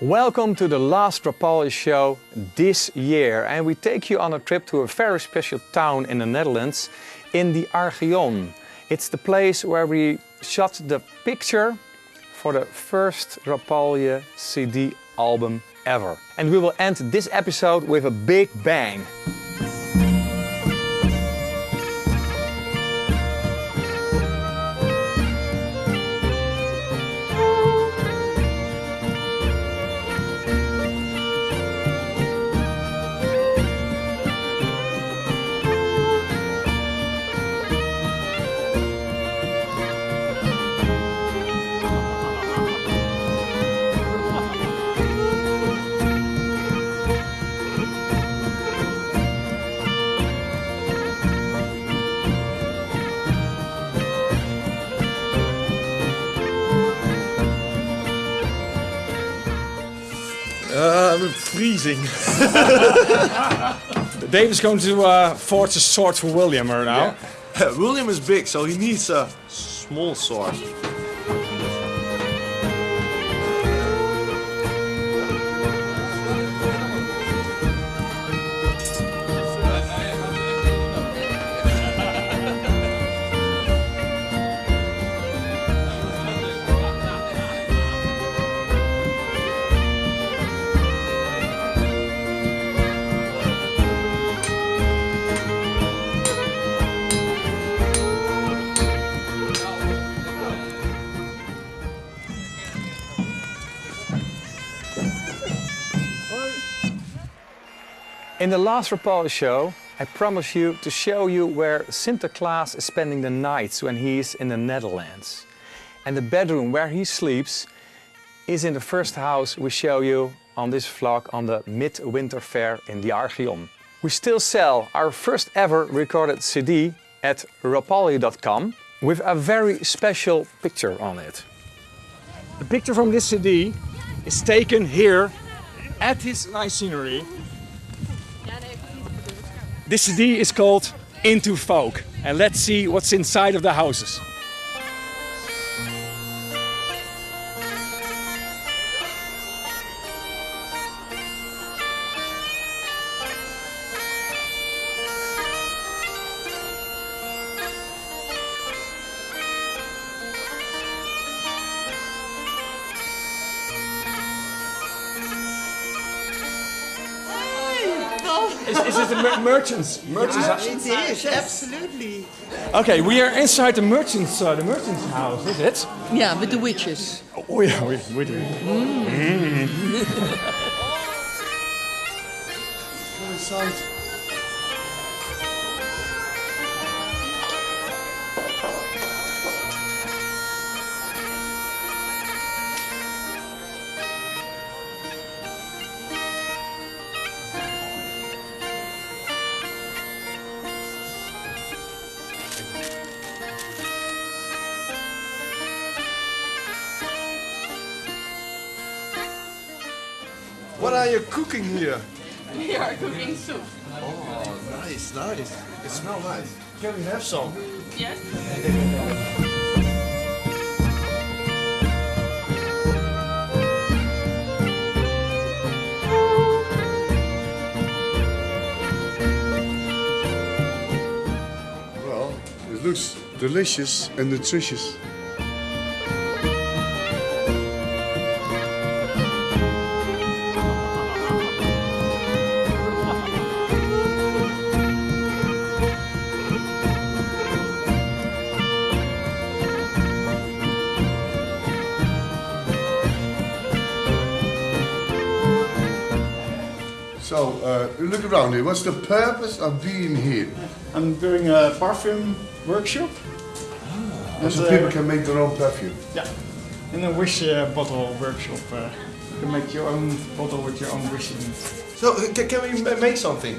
Welcome to the last Rapalje show this year and we take you on a trip to a very special town in the Netherlands in the Archeon. It's the place where we shot the picture for the first Rapalje CD album ever. And we will end this episode with a big bang. Freezing. Dave is going to uh, forge a sword for William right now. William is big, so he needs a small sword. In the last Rapalje show, I promised you to show you where Sinterklaas is spending the nights when he is in the Netherlands. And the bedroom where he sleeps is in the first house we show you on this vlog on the Midwinter Fair in the Archeon. We still sell our first ever recorded CD at rapalje.com with a very special picture on it. The picture from this CD is taken here at this nice scenery this CD is called Into Folk and let's see what's inside of the houses. Is, is it the mer merchants? Merchants. Yeah, it is, absolutely. Okay, we are inside the merchants, uh, the merchants' house, is it? Yeah, with the witches. Oh yeah, we, we do. Go inside. What are you cooking here? We are cooking soup. Oh, nice, nice. It smells nice. Can we have some? Yes. Well, it looks delicious and nutritious. So, uh, look around here. What's the purpose of being here? I'm doing a perfume workshop. And, So uh, people can make their own perfume. Yeah, in a wish uh, bottle workshop. Uh, you can make your own bottle with your own wish in it. So, uh, ca- can we make something?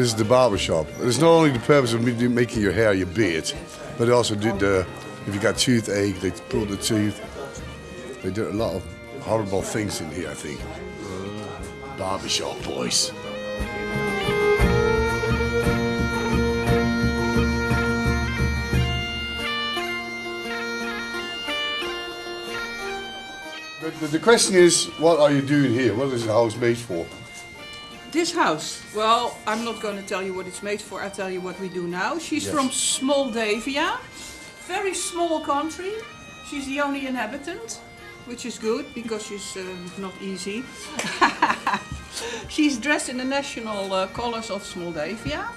This is the barber shop. It's not only the purpose of making your hair, your beard, but also the, if you got toothache, they pull the tooth. They do a lot of horrible things in here, I think. Barber shop boys. The, the question is, what are you doing here? What is the house made for? This house, well, I'm not going to tell you what it's made for. I'll tell you what we do now. She's from Moldavia, very small country. She's the only inhabitant, which is good because she's uh, not easy. she's dressed in the national uh, colors of Moldavia,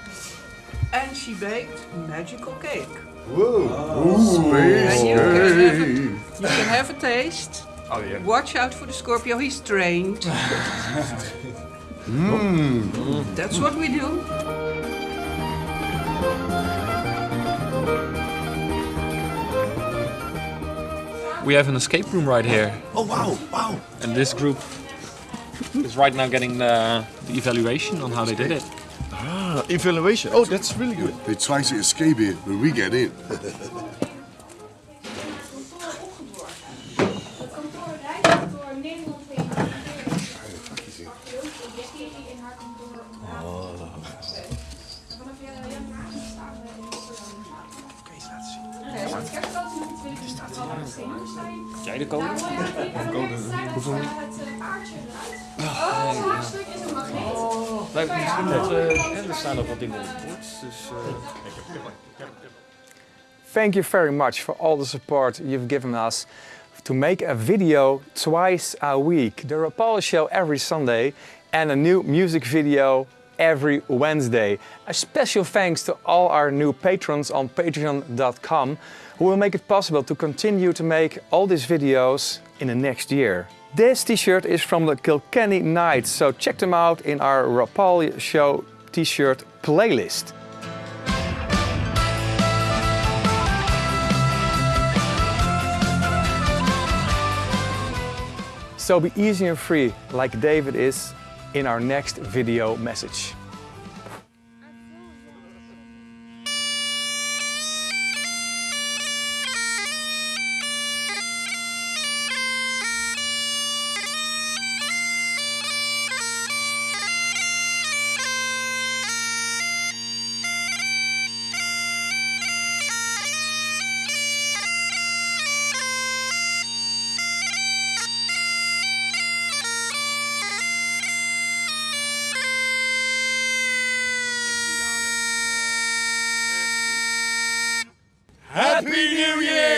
and she baked magical cake. Whoa! And you can have a, you can have a taste. Oh yeah. Watch out for the Scorpio, he's trained. That's what we do. We have an escape room right here, Oh wow, wow. and this group is right now getting the, the evaluation on how they did it. Ah, evaluation. Oh, that's really good. They try to escape it, but we get in. Jij de code? Hoeveel? Het eruit. Oh, het haagstuk is een magneet. Wij, misschien dat, uh, er staan nog wat dingen op het bord. Dus, uh... Thank you very much for all the support you've given us to make a video twice a week. The Rapalje Show every Sunday and a new music video every Wednesday. A special thanks to all our new patrons on patreon.com who will make it possible to continue to make all these videos in the next year. This t-shirt is from the Kilkenny Knights, so check them out in our Rapalje Show t-shirt playlist. So be easy and free like David is in our next video message. Happy New Year!